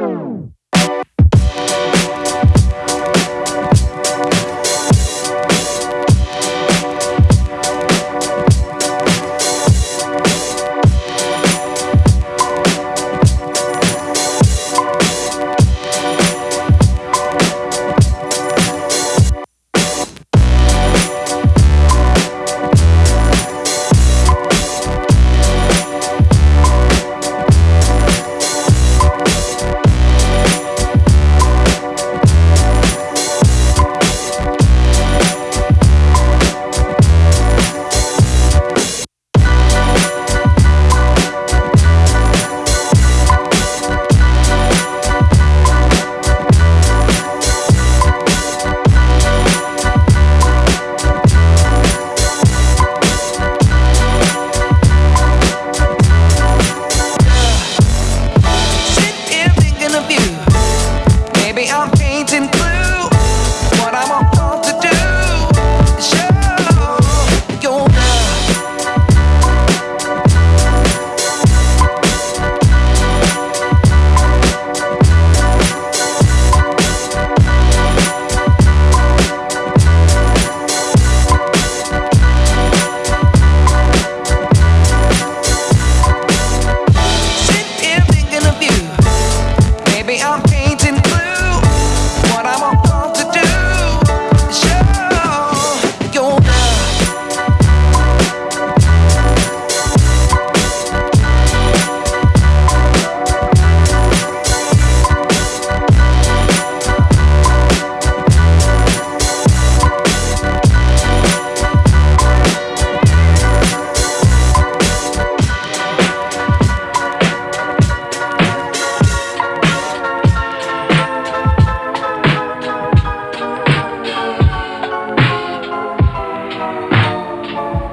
Bye. you